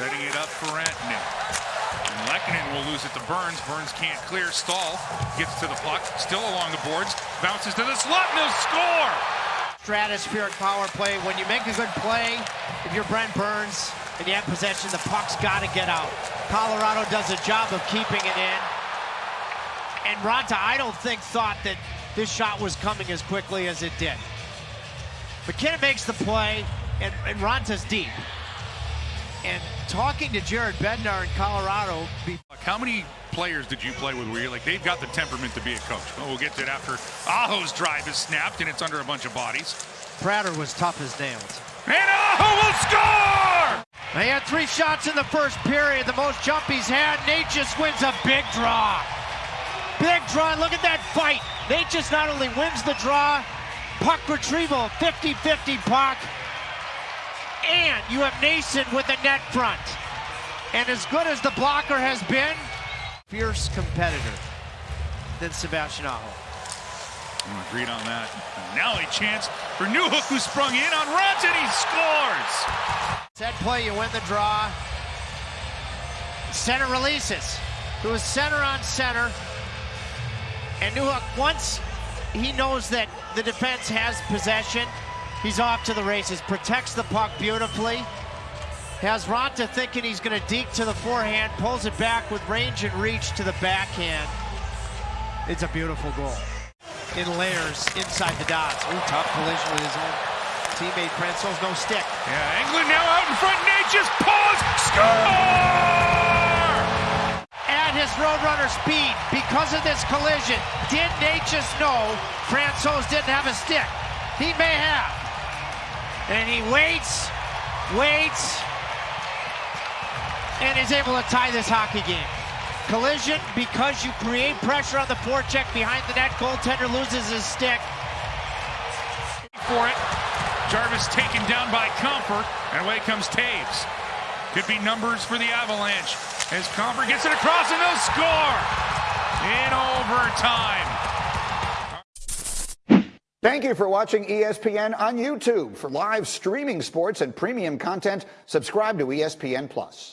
setting it up for Rantanen. And Lehkonen will lose it to Burns. Burns can't clear. Staal gets to the puck, still along the boards, bounces to the slot, and they'll score! Stratospheric power play. When you make a good play, if you're Brent Burns and you have possession, the puck's got to get out. Colorado does a job of keeping it in. And Raanta, I don't think, thought that this shot was coming as quickly as it did. MacKinnon makes the play, and, and Raanta's deep. And talking to Jared Bednar in Colorado. How many players did you play with where you're like, they've got the temperament to be a coach? Well, we'll get to it after Aho's drive is snapped and it's under a bunch of bodies. Prater was tough as nails. And Aho will score! They had three shots in the first period, the most jump he's had. Nate just wins a big draw. Big draw, look at that fight. Nate just not only wins the draw, puck retrieval, 50-50 puck, and you have Nason with the net front. And as good as the blocker has been, fierce competitor than Sebastian Aho. Agreed on that. Now a chance for Newhook who sprung in on Runs and he scores. Set play, you win the draw. Center releases. It was center on center. And Newhook, once he knows that the defense has possession, he's off to the races. Protects the puck beautifully. Has Raanta thinking he's going to deke to the forehand, pulls it back with range and reach to the backhand. It's a beautiful goal. In layers inside the dots. Ooh, tough collision with his own teammate Francouz, no stick. Yeah, Engelland now out in front. Nate just pause, score! At his Roadrunner speed, because of this collision, did Nate just know Francouz didn't have a stick? He may have. And he waits, waits, and is able to tie this hockey game. Collision because you create pressure on the forecheck behind the net. Goaltender loses his stick. For it. Jarvis taken down by Compher, and away comes Toews. Could be numbers for the Avalanche. As Compher gets it across, and they'll score in overtime. Thank you for watching ESPN on YouTube. For live streaming sports and premium content, subscribe to ESPN Plus.